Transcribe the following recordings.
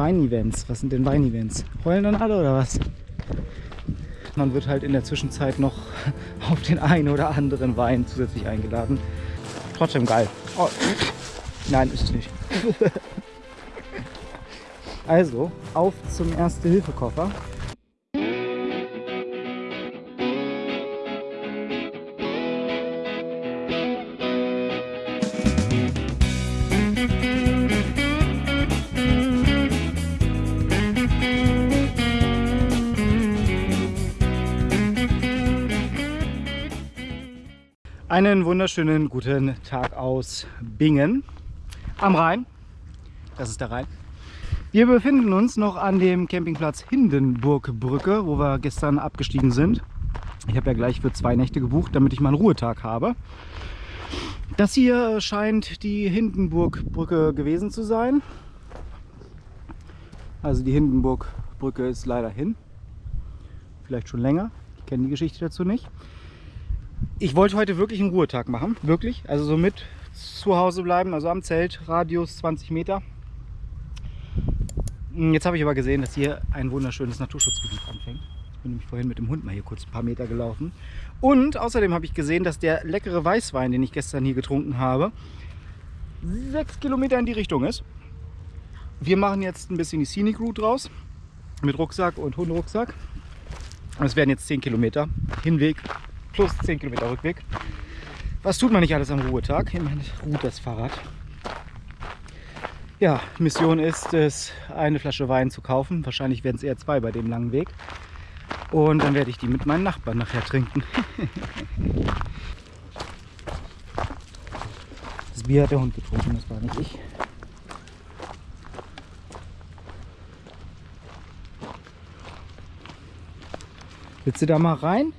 Wein-Events. Was sind denn Wein-Events? Heulen dann alle oder was? Man wird halt in der Zwischenzeit noch auf den einen oder anderen Wein zusätzlich eingeladen. Trotzdem geil. Oh. Nein, ist es nicht. also, auf zum Erste-Hilfe-Koffer. Einen wunderschönen guten Tag aus Bingen am Rhein. Das ist der Rhein. Wir befinden uns noch an dem Campingplatz Hindenburgbrücke, wo wir gestern abgestiegen sind. Ich habe ja gleich für zwei Nächte gebucht, damit ich mal einen Ruhetag habe. Das hier scheint die Hindenburgbrücke gewesen zu sein. Also die Hindenburgbrücke ist leider hin. Vielleicht schon länger. Ich kenne die Geschichte dazu nicht. Ich wollte heute wirklich einen Ruhetag machen, wirklich. Also so mit zu Hause bleiben, also am Zelt, Radius 20 Meter. Jetzt habe ich aber gesehen, dass hier ein wunderschönes Naturschutzgebiet anfängt. Ich bin nämlich vorhin mit dem Hund mal hier kurz ein paar Meter gelaufen. Und außerdem habe ich gesehen, dass der leckere Weißwein, den ich gestern hier getrunken habe, sechs Kilometer in die Richtung ist. Wir machen jetzt ein bisschen die Scenic Route raus mit Rucksack und Hundrucksack. Es werden jetzt 10 Kilometer Hinweg plus 10 Kilometer Rückweg. Was tut man nicht alles am Ruhetag? Immerhin ruht das Fahrrad. Ja, Mission ist es, eine Flasche Wein zu kaufen. Wahrscheinlich werden es eher zwei bei dem langen Weg. Und dann werde ich die mit meinen Nachbarn nachher trinken. das Bier hat der Hund getrunken, das war nicht ich. Willst du da mal rein?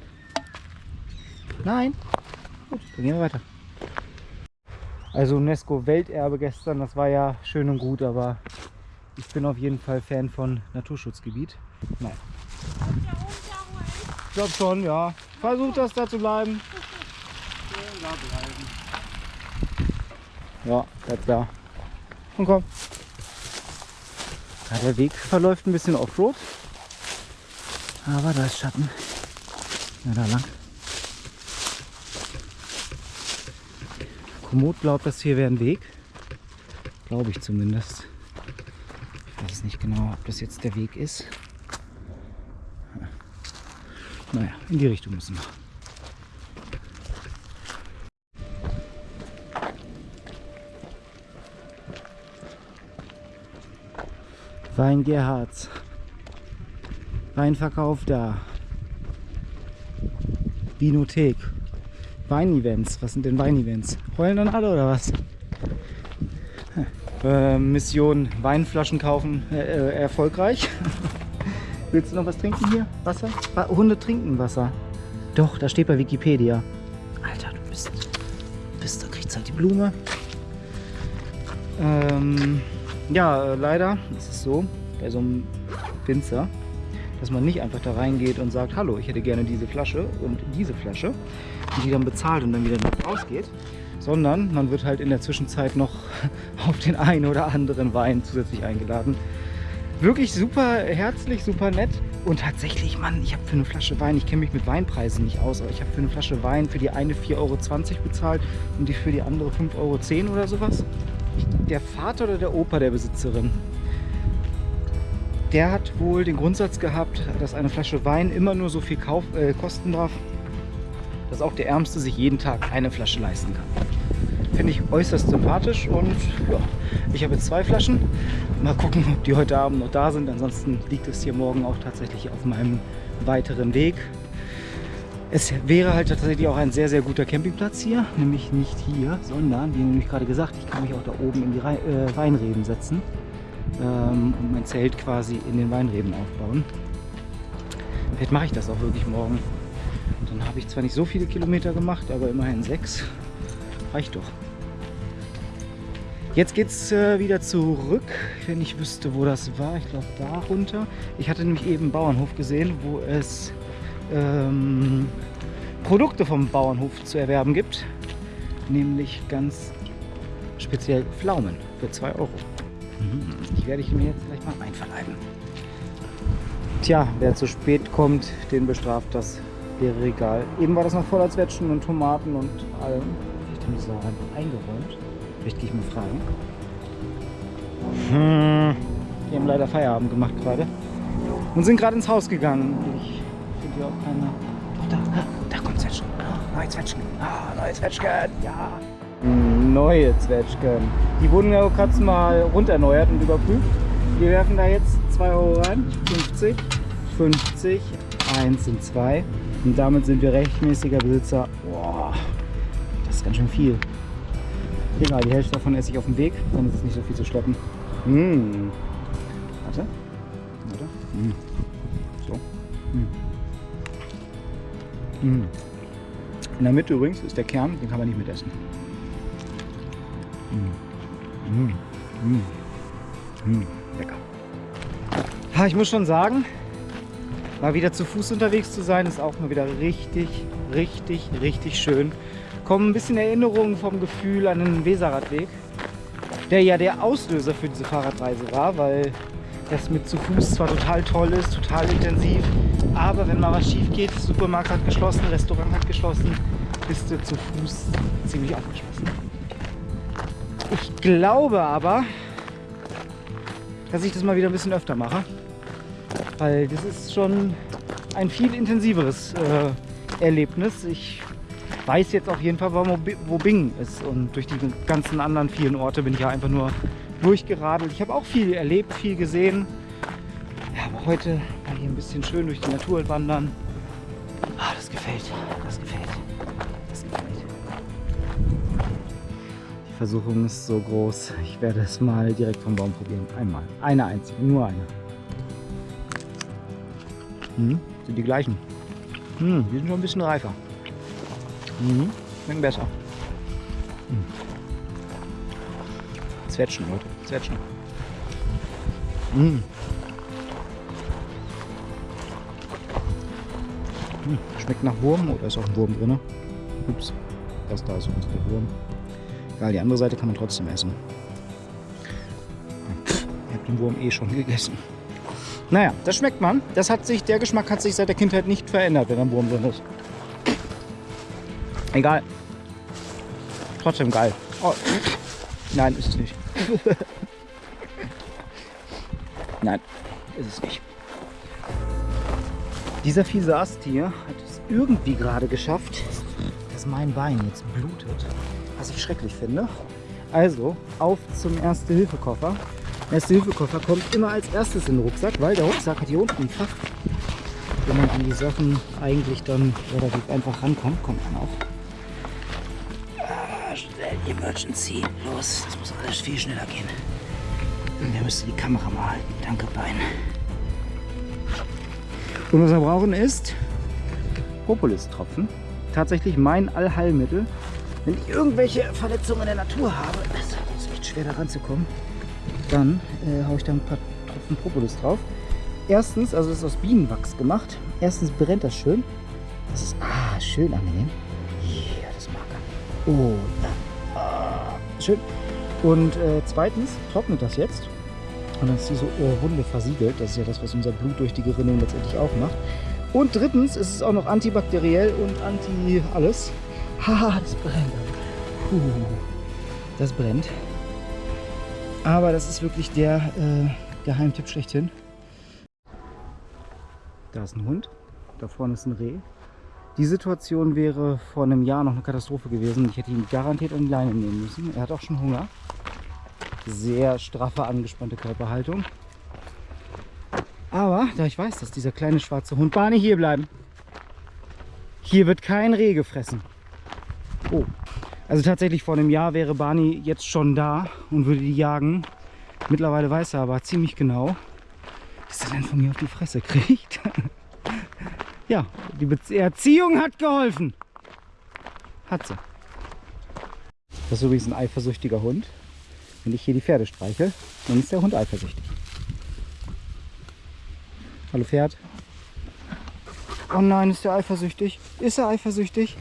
Nein. Gut, dann gehen wir weiter. Also UNESCO Welterbe gestern, das war ja schön und gut, aber ich bin auf jeden Fall Fan von Naturschutzgebiet. Nein. Ich glaube schon, ja. Versucht das da zu bleiben. Ja, bleibt da. Und komm. Ja, der Weg verläuft ein bisschen Offroad. Aber da ist Schatten. Ja, da lang. Komoot glaubt, das hier wäre ein Weg. Glaube ich zumindest. Ich weiß nicht genau, ob das jetzt der Weg ist. Naja, in die Richtung müssen wir. Wein Gerhards. Weinverkauf da. Vinothek. Wein-Events. Was sind denn Wein-Events? Heulen dann alle oder was? Äh, Mission Weinflaschen kaufen äh, äh, erfolgreich. Willst du noch was trinken hier? Wasser? Hunde trinken Wasser. Doch, da steht bei Wikipedia. Alter, du bist, bist da kriegst halt die Blume. Ähm, ja, leider ist es so, bei so einem Winzer, dass man nicht einfach da reingeht und sagt, hallo, ich hätte gerne diese Flasche und diese Flasche, die dann bezahlt und dann wieder rausgeht, sondern man wird halt in der Zwischenzeit noch auf den einen oder anderen Wein zusätzlich eingeladen. Wirklich super herzlich, super nett. Und tatsächlich, Mann, ich habe für eine Flasche Wein, ich kenne mich mit Weinpreisen nicht aus, aber ich habe für eine Flasche Wein für die eine 4,20 Euro bezahlt und die für die andere 5,10 Euro oder sowas. Der Vater oder der Opa der Besitzerin, der hat wohl den Grundsatz gehabt, dass eine Flasche Wein immer nur so viel Kauf, äh, kosten darf, auch der Ärmste sich jeden Tag eine Flasche leisten kann. Finde ich äußerst sympathisch und ja, ich habe jetzt zwei Flaschen. Mal gucken, ob die heute Abend noch da sind. Ansonsten liegt es hier morgen auch tatsächlich auf meinem weiteren Weg. Es wäre halt tatsächlich auch ein sehr, sehr guter Campingplatz hier. Nämlich nicht hier, sondern, wie nämlich gerade gesagt, ich kann mich auch da oben in die Re äh, Weinreben setzen ähm, und mein Zelt quasi in den Weinreben aufbauen. Vielleicht mache ich das auch wirklich morgen. Und dann habe ich zwar nicht so viele Kilometer gemacht, aber immerhin sechs. Reicht doch. Jetzt geht es äh, wieder zurück, wenn ich wüsste, wo das war. Ich glaube, da runter. Ich hatte nämlich eben einen Bauernhof gesehen, wo es ähm, Produkte vom Bauernhof zu erwerben gibt. Nämlich ganz speziell Pflaumen für 2 Euro. Die werde ich mir jetzt gleich mal einverleiben. Tja, wer zu spät kommt, den bestraft das leere Regal. Eben war das noch voller Zwetschgen und Tomaten und allem. Vielleicht haben die so einfach eingeräumt. Vielleicht gehe ich mal fragen. Hm. Die haben leider Feierabend gemacht gerade. Und sind gerade ins Haus gegangen. Ich finde hier auch keine... Doch, da, da kommt Zwetschgen. Neue Zwetschgen. Ah, neue Zwetschgen. Ja. Neue Zwetschgen. Die wurden ja gerade mal runderneuert und überprüft. Wir werfen da jetzt 2 Euro rein. 50, 50, 1 und 2. Und damit sind wir rechtmäßiger Besitzer. Boah, das ist ganz schön viel. Egal, die Hälfte davon esse ich auf dem Weg, dann ist es nicht so viel zu schleppen. Mmh. Warte. Warte. Mmh. So. Mmh. Mmh. In der Mitte übrigens ist der Kern, den kann man nicht mitessen. Mmh. Mmh. Mmh. Lecker. Ich muss schon sagen, mal wieder zu Fuß unterwegs zu sein, ist auch mal wieder richtig, richtig, richtig schön. Kommen ein bisschen Erinnerungen vom Gefühl an den Weserradweg, der ja der Auslöser für diese Fahrradreise war, weil das mit zu Fuß zwar total toll ist, total intensiv, aber wenn mal was schief geht, Supermarkt hat geschlossen, Restaurant hat geschlossen, bist du zu Fuß ziemlich aufgeschlossen. Ich glaube aber, dass ich das mal wieder ein bisschen öfter mache, weil das ist schon ein viel intensiveres äh, Erlebnis. Ich weiß jetzt auf jeden Fall, wo Bingen ist und durch die ganzen anderen vielen Orte bin ich ja einfach nur durchgeradelt. Ich habe auch viel erlebt, viel gesehen. Ja, aber heute mal hier ein bisschen schön durch die Natur wandern. Ah, das gefällt, das gefällt, das gefällt. Die Versuchung ist so groß. Ich werde es mal direkt vom Baum probieren. Einmal. Eine einzige, nur eine. Hm, sind die gleichen. Hm, die sind schon ein bisschen reifer. Mhm, schmecken besser. Hm. Zwetschgen, Leute. Zwetschgen. Mmh. Hm. Schmeckt nach Wurm oder ist auch ein Wurm drin? Ups, das da ist übrigens der Wurm. Egal, die andere Seite kann man trotzdem essen. Ihr habt den Wurm eh schon gegessen. Naja, das schmeckt man. Das hat sich, der Geschmack hat sich seit der Kindheit nicht verändert, wenn ein Wurm drin ist. Egal. Trotzdem geil. Oh. Nein, ist es nicht. Nein, ist es nicht. Dieser fiese Ast hier hat es irgendwie gerade geschafft, dass mein Bein jetzt blutet, was ich schrecklich finde. Also auf zum Erste-Hilfe-Koffer. Erste-Hilfe-Koffer kommt immer als erstes in den Rucksack, weil der Rucksack hat hier unten ein Fach, wo man an die Sachen eigentlich dann relativ einfach rankommt. Kommt man auch. Emergency. Los, das muss alles viel schneller gehen. Der müsste die Kamera mal halten. Danke, Bein. Und was wir brauchen ist Propolis-Tropfen. Tatsächlich mein Allheilmittel. Wenn ich irgendwelche Verletzungen in der Natur habe, ist echt schwer daran zu kommen, dann äh, haue ich da ein paar Tropfen Propolis drauf. Erstens, also das ist aus Bienenwachs gemacht. Erstens brennt das schön. Das ist ah, schön angenehm. Ja, das mag er. Oh, ja. Schön. Und äh, zweitens trocknet das jetzt. Und dann ist diese Wunde versiegelt. Das ist ja das, was unser Blut durch die Gerinnung letztendlich aufmacht. Und drittens ist es auch noch antibakteriell und anti alles. Haha, das brennt. Puh, das brennt. Aber das ist wirklich der äh, Geheimtipp schlechthin. Da ist ein Hund, da vorne ist ein Reh. Die Situation wäre vor einem Jahr noch eine Katastrophe gewesen. Ich hätte ihn garantiert an die Leine nehmen müssen. Er hat auch schon Hunger. Sehr straffe, angespannte Körperhaltung. Aber da ich weiß, dass dieser kleine schwarze Hund Barney hier bleiben. Hier wird kein Reh gefressen. Oh. Also tatsächlich vor einem Jahr wäre Barney jetzt schon da und würde die jagen. Mittlerweile weiß er aber ziemlich genau, dass er dann von mir auf die Fresse kriegt. Ja, die Be Erziehung hat geholfen. Hat sie. Das ist übrigens ein eifersüchtiger Hund. Wenn ich hier die Pferde streiche, dann ist der Hund eifersüchtig. Hallo Pferd. Oh nein, ist der eifersüchtig? Ist er eifersüchtig?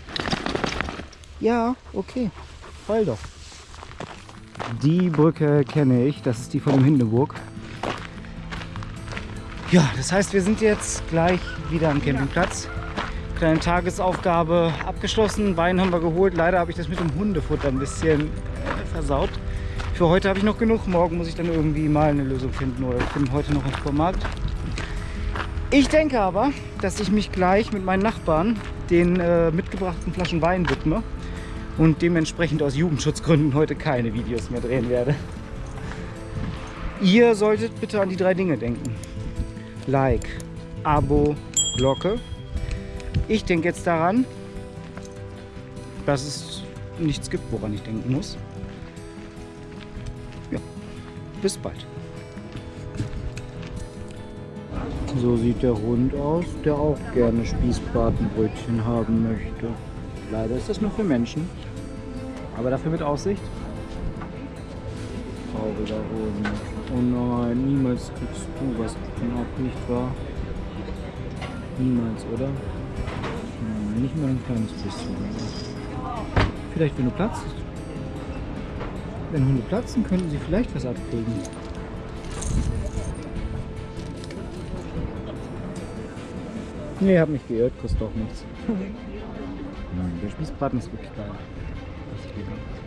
Ja, okay. Heul doch. Die Brücke kenne ich, das ist die von dem Hindenburg. Ja, das heißt, wir sind jetzt gleich wieder am Campingplatz. Kleine Tagesaufgabe abgeschlossen. Wein haben wir geholt. Leider habe ich das mit dem Hundefutter ein bisschen äh, versaut. Für heute habe ich noch genug. Morgen muss ich dann irgendwie mal eine Lösung finden oder ich finde heute noch einen Supermarkt. Ich denke aber, dass ich mich gleich mit meinen Nachbarn den äh, mitgebrachten Flaschen Wein widme und dementsprechend aus Jugendschutzgründen heute keine Videos mehr drehen werde. Ihr solltet bitte an die drei Dinge denken. Like, Abo, Glocke. Ich denke jetzt daran, dass es nichts gibt, woran ich denken muss. Ja, bis bald. So sieht der Hund aus, der auch gerne Spießbratenbrötchen haben möchte. Leider ist das nur für Menschen, aber dafür mit Aussicht. Trauriger Hund. Oh nein, niemals kriegst du was ab, nicht wahr? Niemals, oder? Nein, nicht mal ein kleines bisschen. Vielleicht, wenn du platzt. Wenn Hunde platzen, könnten sie vielleicht was abkriegen. Nee, hab mich geirrt, kostet doch nichts. Nein, der Spießbraten ist wirklich geil. Richtig lecker.